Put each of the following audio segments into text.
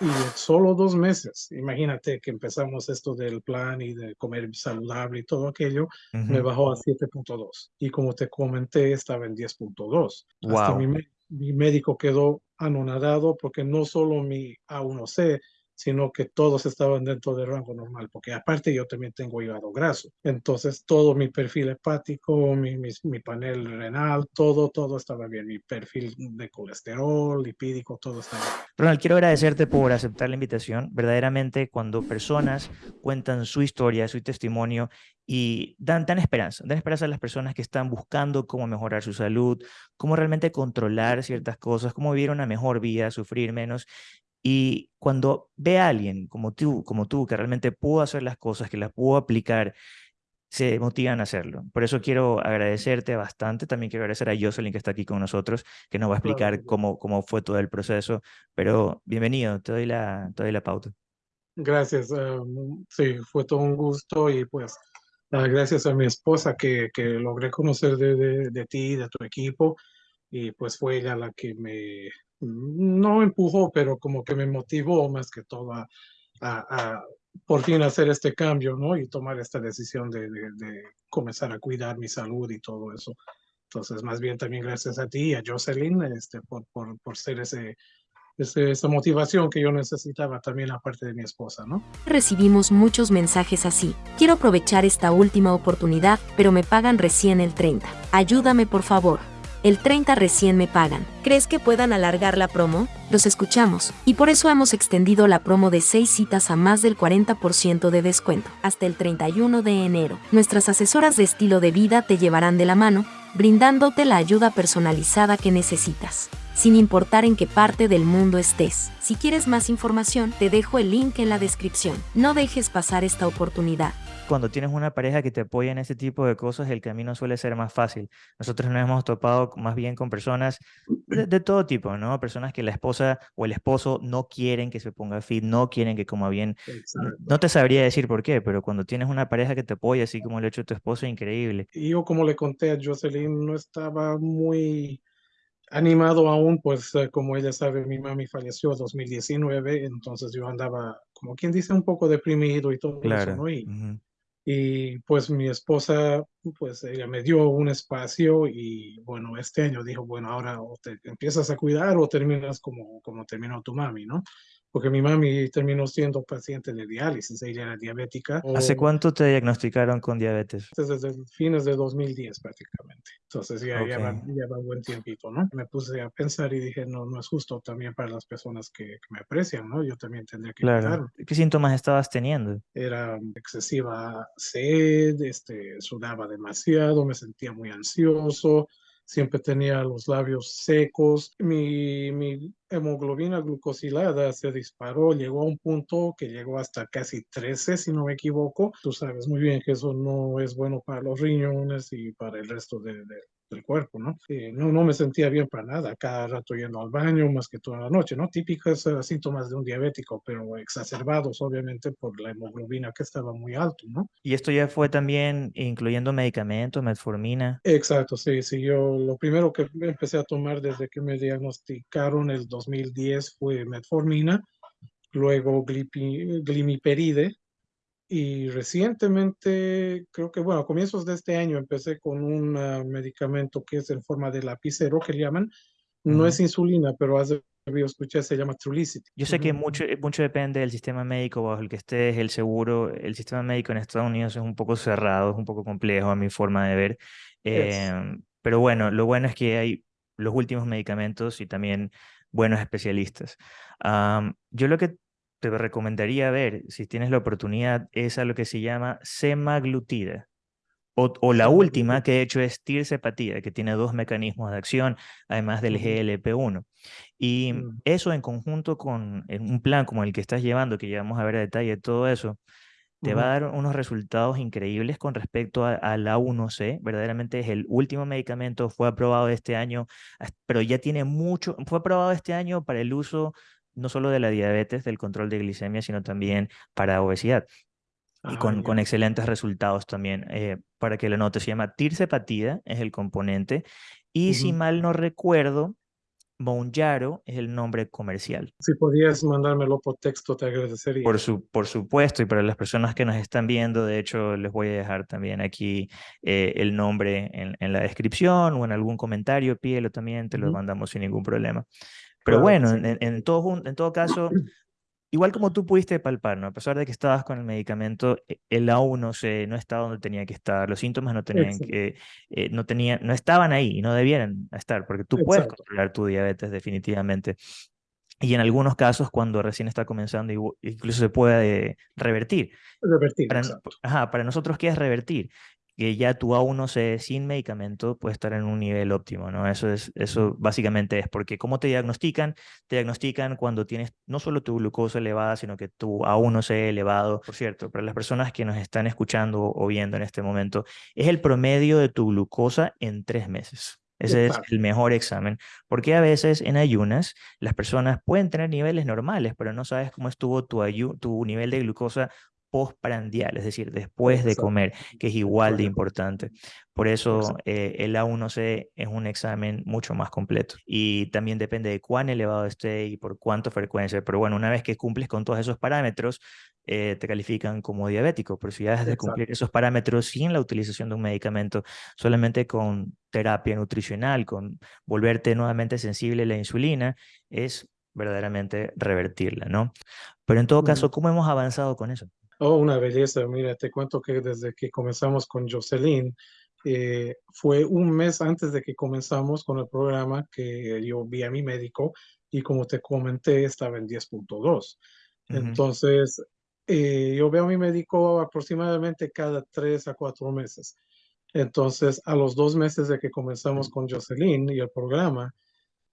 Y solo dos meses, imagínate que empezamos esto del plan y de comer saludable y todo aquello, me bajó a 7.2. Y como te comenté, estaba en 10.2. Hasta mi, mi médico quedó anonadado porque no solo mi A1C, sino que todos estaban dentro del rango normal, porque aparte yo también tengo hígado graso. Entonces todo mi perfil hepático, mi, mi, panel renal, todo, todo estaba bien. Mi perfil de colesterol, lipídico, todo estaba bien. Ronald, quiero agradecerte por aceptar la invitación. Verdaderamente, cuando personas cuentan su historia, su testimonio y dan, dan esperanza, dan esperanza a las personas que están buscando cómo mejorar su salud, cómo realmente controlar ciertas cosas, cómo vivir una mejor vida, sufrir menos. Y cuando ve a alguien como tú, como tú, que realmente pudo hacer las cosas, que las pudo aplicar, se motivan a hacerlo. Por eso quiero agradecerte bastante. También quiero agradecer a Jocelyn que está aquí con nosotros, que nos va a explicar cómo, cómo fue todo el proceso. Pero bienvenido, te doy la, te doy la pauta. Gracias. Eh, sí, fue todo un gusto y pues ah, gracias a mi esposa que, que logré conocer de, de, de ti, de tu equipo y pues fue ella la que me, no empujó, pero como que me motivó más que todo a, a, por fin hacer este cambio, ¿no? Y tomar esta decisión de, de, comenzar a cuidar mi salud y todo eso. Entonces, más bien también gracias a ti y a Jocelyn este, por, por, por ser ese, ese, esa motivación que yo necesitaba también aparte de mi esposa, ¿no? Recibimos muchos mensajes así. Quiero aprovechar esta última oportunidad, pero me pagan recién el 30. Ayúdame por favor el 30 recién me pagan. ¿Crees que puedan alargar la promo? Los escuchamos, y por eso hemos extendido la promo de 6 citas a más del 40% de descuento, hasta el 31 de enero. Nuestras asesoras de estilo de vida te llevarán de la mano, brindándote la ayuda personalizada que necesitas, sin importar en qué parte del mundo estés. Si quieres más información, te dejo el link en la descripción. No dejes pasar esta oportunidad cuando tienes una pareja que te apoya en este tipo de cosas, el camino suele ser más fácil. Nosotros nos hemos topado más bien con personas de, todo tipo, ¿no? Personas que la esposa o el esposo no quieren que se ponga fit, no quieren que coma bien. No te sabría decir por qué, pero cuando tienes una pareja que te apoya, así como el hecho de tu esposo, increíble. Y yo, como le conté a Jocelyn, no estaba muy animado aún, pues eh, como ella sabe, mi mami falleció en 2019, entonces yo andaba, como quien dice, un poco deprimido y todo eso, ¿no? Y, y pues mi esposa, pues ella me dio un espacio y bueno, este año dijo, bueno, ahora o te empiezas a cuidar o terminas como, como terminó tu mami, ¿no? Porque mi mami terminó siendo paciente de diálisis, ella era diabética. ¿Hace cuánto te diagnosticaron con diabetes? Desde fines de 2010 prácticamente. Entonces ya lleva, un buen tiempito, ¿no? Me puse a pensar y dije, no, no es justo también para las personas que, me aprecian, ¿no? Yo también tendría que claro. ¿Qué síntomas estabas teniendo? Era excesiva sed, este, sudaba demasiado, me sentía muy ansioso, siempre tenía los labios secos. Mi, mi, hemoglobina glucosilada se disparó, llegó a un punto que llegó hasta casi 13, si no me equivoco. Tú sabes muy bien que eso no es bueno para los riñones y para el resto de, del cuerpo, ¿no? no, no me sentía bien para nada, cada rato yendo al baño, más que toda la noche, ¿no? Típicos uh, síntomas de un diabético, pero exacerbados obviamente por la hemoglobina que estaba muy alto, ¿no? ¿Y esto ya fue también incluyendo medicamentos, metformina? Exacto, sí, sí, yo lo primero que empecé a tomar desde que me diagnosticaron el 2010 fue metformina, luego glimiperide, y recientemente, creo que, bueno, a comienzos de este año empecé con un ah, medicamento que es en forma de lapicero, que le llaman. No es insulina, pero hace escuché, se llama Trulicity. Yo sé que mucho, eh, mucho depende del sistema médico bajo el que estés, el seguro. El sistema médico en Estados Unidos es un poco cerrado, es un poco complejo a mi forma de ver. Em, pero bueno, lo bueno es que hay los últimos medicamentos y también buenos especialistas. yo lo que te recomendaría ver, si tienes la oportunidad, es a lo que se llama semaglutida. O, o la última que he hecho es tirsepatida, que tiene dos mecanismos de acción, además del GLP-1. Y mm. eso en conjunto con un plan como el que estás llevando, que ya vamos a ver a detalle todo eso, te va a dar unos resultados increíbles con respecto a, la 1C. Verdaderamente es el último medicamento, fue aprobado este año, pero ya tiene mucho, fue aprobado este año para el uso no solo de la diabetes, del control de glicemia, sino también para obesidad. y ah, con, con, excelentes resultados también. Eh, para que lo notes, se llama tirsepatida, es el componente. Y si mal no recuerdo, Monjaro es el nombre comercial. Si podías mandármelo por texto, te agradecería. Por, su, por supuesto, y para las personas que nos están viendo, de hecho, les voy a dejar también aquí eh, el nombre en, en, la descripción o en algún comentario, pídelo también, te lo mandamos sin ningún problema. Pero bueno, en, en, todo, en todo caso, igual como tú pudiste palpar, ¿no? A pesar de que estabas con el medicamento, e, el A1C no estaba donde tenía que estar, los síntomas no tenían que, eh, no tenían, no estaban ahí y no debieran estar, porque tú puedes controlar tu diabetes definitivamente. Y en algunos casos, cuando recién está comenzando, incluso se puede revertir. Revertir, para, ajá, para nosotros, ¿qué es revertir? Que ya tu A1C sin medicamento puede estar en un nivel óptimo, ¿no? Eso, es, eso básicamente es porque ¿cómo te diagnostican? Te diagnostican cuando tienes no solo tu glucosa elevada, sino que tu A1C elevado. Por cierto, para las personas que nos están escuchando o viendo en este momento, es el promedio de tu glucosa en tres meses. Ese es el mejor examen, porque a veces en ayunas las personas pueden tener niveles normales, pero no sabes cómo estuvo tu, tu nivel de glucosa postprandial, es decir, después de comer, que es igual de importante. Por eso eh, el A1C es un examen mucho más completo y también depende de cuán elevado esté y por cuánta frecuencia. Pero bueno, una vez que cumples con todos esos parámetros, eh, te califican como diabético. Pero si ya dejas de cumplir esos parámetros sin la utilización de un medicamento, solamente con terapia nutricional, con volverte nuevamente sensible a la insulina, es verdaderamente revertirla, ¿no? Pero en todo caso, ¿cómo hemos avanzado con eso? Oh, una belleza. Mira, te cuento que desde que comenzamos con Jocelyn, eh, fue un mes antes de que comenzamos con el programa que yo vi a mi médico y como te comenté, estaba en 10.2. Entonces, eh, yo veo a mi médico aproximadamente cada tres a cuatro meses. Entonces, a los dos meses de que comenzamos con Jocelyn y el programa,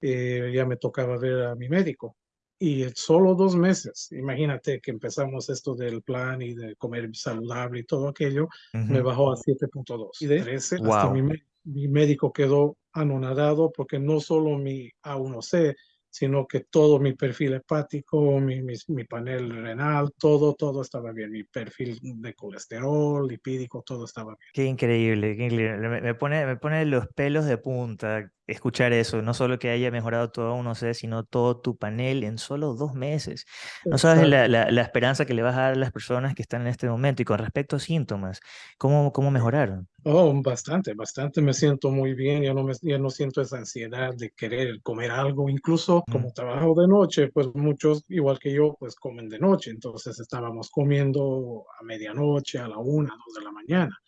eh, ya me tocaba ver a mi médico y solo dos meses, imagínate que empezamos esto del plan y de comer saludable y todo aquello, me bajó a 7.2. Y de 13 hasta mi, mi, médico quedó anonadado porque no solo mi A1C, sino que todo mi perfil hepático, mi, mi, panel renal, todo, todo estaba bien. Mi perfil de colesterol, lipídico, todo estaba bien. Qué increíble, qué increíble. Me, pone, me pone los pelos de punta escuchar eso. No solo que haya mejorado todo uno sé, sino todo tu panel en solo dos meses. No sabes la, la, la, esperanza que le vas a dar a las personas que están en este momento. Y con respecto a síntomas, ¿cómo, cómo mejoraron? Oh, bastante, bastante. Me siento muy bien. Ya no, me, ya no siento esa ansiedad de querer comer algo. Incluso como mm. trabajo de noche, pues muchos, igual que yo, pues comen de noche. Entonces estábamos comiendo a medianoche, a la una, dos de la mañana.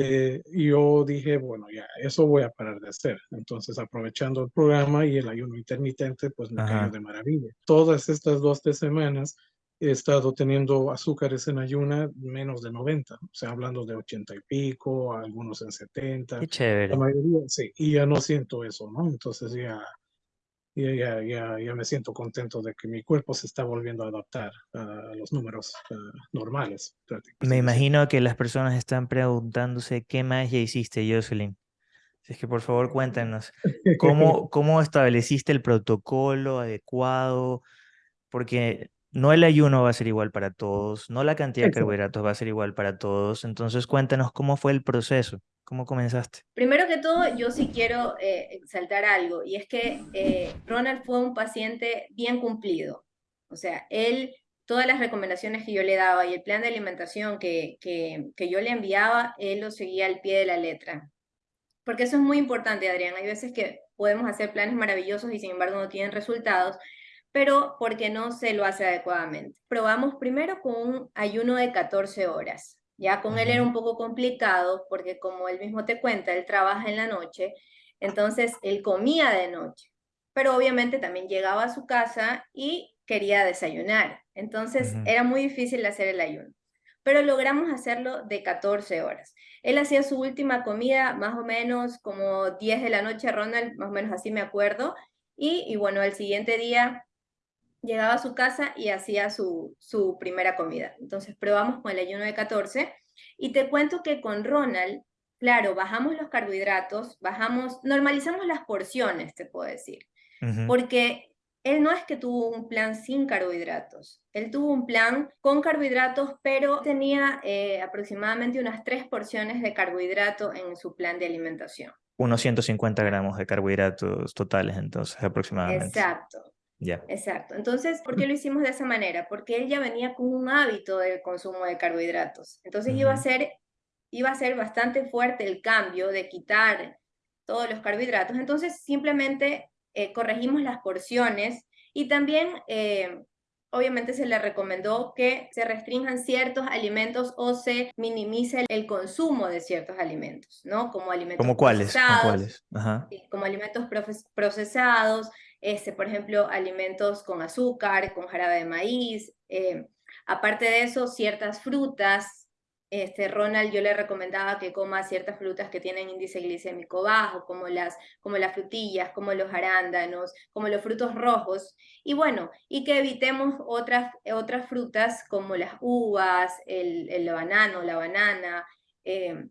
Eh, yo dije, bueno, ya, eso voy a parar de hacer. Entonces, aprovechando el programa y el ayuno intermitente, pues me cayó de maravilla. Todas estas dos, tres semanas he estado teniendo azúcares en ayuna menos de 90, o sea, hablando de 80 y pico, algunos en 70. Qué chévere. La mayoría, sí, y ya no siento eso, ¿no? Entonces ya, ya, ya, ya, ya me siento contento de que mi cuerpo se está volviendo a adaptar a los números uh, normales. Me imagino que las personas están preguntándose qué ya hiciste, Jocelyn. Si es que por favor cuéntanos, ¿cómo, cómo estableciste el protocolo adecuado? Porque no el ayuno va a ser igual para todos, no la cantidad de carbohidratos va a ser igual para todos. Entonces cuéntanos cómo fue el proceso, cómo comenzaste. Primero que todo, yo sí quiero eh, exaltar algo, y es que eh, Ronald fue un paciente bien cumplido. O sea, él, todas las recomendaciones que yo le daba y el plan de alimentación que, que, que yo le enviaba, él lo seguía al pie de la letra. Porque eso es muy importante, Adrián. Hay veces que podemos hacer planes maravillosos y sin embargo no tienen resultados pero porque no se lo hace adecuadamente. Probamos primero con un ayuno de 14 horas. Ya con él era un poco complicado porque como él mismo te cuenta, él trabaja en la noche, entonces él comía de noche, pero obviamente también llegaba a su casa y quería desayunar. Entonces era muy difícil hacer el ayuno, pero logramos hacerlo de 14 horas. Él hacía su última comida más o menos como 10 de la noche, Ronald, más o menos así me acuerdo, y, y bueno, el siguiente día llegaba a su casa y hacía su, su primera comida. Entonces probamos con el ayuno de 14 y te cuento que con Ronald, claro, bajamos los carbohidratos, bajamos, normalizamos las porciones, te puedo decir, porque él no es que tuvo un plan sin carbohidratos, él tuvo un plan con carbohidratos, pero tenía eh, aproximadamente unas tres porciones de carbohidrato en su plan de alimentación. Unos 150 gramos de carbohidratos totales, entonces, aproximadamente. Exacto. Ya. Exacto. Entonces, ¿por qué lo hicimos de esa manera? Porque él ya venía con un hábito de consumo de carbohidratos. Entonces iba a ser, iba a ser bastante fuerte el cambio de quitar todos los carbohidratos. Entonces, simplemente eh, corregimos las porciones y también eh, obviamente se le recomendó que se restrinjan ciertos alimentos o se minimice el consumo de ciertos alimentos, ¿no? Como alimentos ¿Como cuáles? procesados. ¿Como cuáles? Ajá. Como alimentos procesados, este, por ejemplo, alimentos con azúcar, con jarabe de maíz. Eh, aparte de eso, ciertas frutas, este, Ronald yo le recomendaba que coma ciertas frutas que tienen índice glicémico bajo, como las, como las frutillas, como los arándanos, como los frutos rojos, y bueno, y que evitemos otras, otras frutas como las uvas, el, el banano, la banana, eh,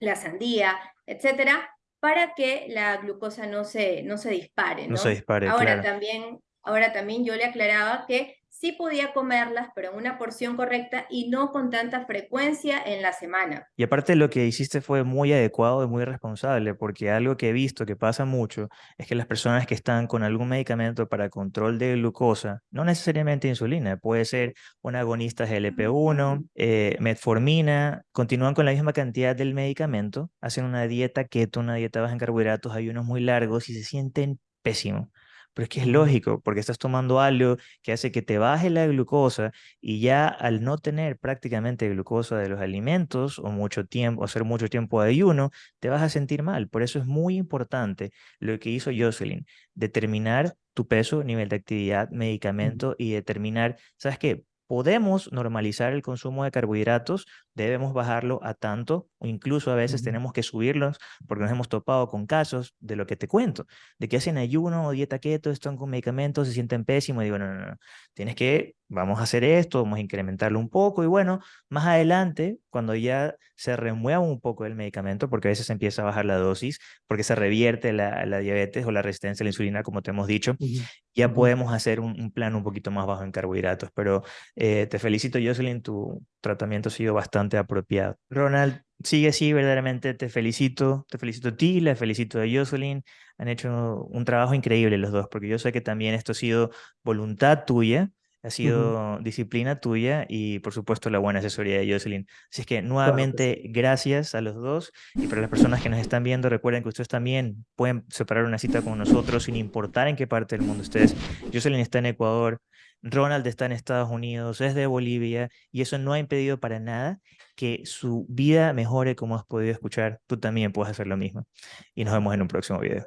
la sandía, etcétera, para que la glucosa no se, no se dispare. No, se dispare, ahora, también, ahora también yo le aclaraba que sí podía comerlas, pero en una porción correcta y no con tanta frecuencia en la semana. Y aparte lo que hiciste fue muy adecuado y muy responsable, porque algo que he visto que pasa mucho es que las personas que están con algún medicamento para control de glucosa, no necesariamente insulina, puede ser un agonista GLP-1, eh, metformina, continúan con la misma cantidad del medicamento, hacen una dieta keto, una dieta baja en carbohidratos, ayunos muy largos y se sienten pésimo. Pero es que es lógico, porque estás tomando algo que hace que te baje la glucosa y ya al no tener prácticamente glucosa de los alimentos o mucho tiempo, hacer mucho tiempo de ayuno, te vas a sentir mal. Por eso es muy importante lo que hizo Jocelyn, determinar tu peso, nivel de actividad, medicamento y determinar, ¿sabes qué? Podemos normalizar el consumo de carbohidratos, debemos bajarlo a tanto, o incluso a veces tenemos que subirlos porque nos hemos topado con casos de lo que te cuento, de que hacen ayuno o dieta keto, están con medicamentos, se sienten pésimos y digo, no, no, no, tienes que, vamos a hacer esto, vamos a incrementarlo un poco y bueno, más adelante, cuando ya se remueva un poco el medicamento, porque a veces empieza a bajar la dosis, porque se revierte la, diabetes o la resistencia a la insulina, como te hemos dicho, ya podemos hacer un, plan un poquito más bajo en carbohidratos. Pero eh, te felicito, Jocelyn, tu tratamiento ha sido bastante apropiado. Ronald, sigue así, verdaderamente te felicito, te felicito a ti, le felicito a Jocelyn, han hecho un trabajo increíble los dos, porque yo sé que también esto ha sido voluntad tuya, ha sido disciplina tuya y por supuesto la buena asesoría de Jocelyn. Así es que nuevamente gracias a los dos y para las personas que nos están viendo recuerden que ustedes también pueden separar una cita con nosotros sin importar en qué parte del mundo estés. Jocelyn está en Ecuador, Ronald está en Estados Unidos, es de Bolivia y eso no ha impedido para nada que su vida mejore como has podido escuchar. Tú también puedes hacer lo mismo. Y nos vemos en un próximo video.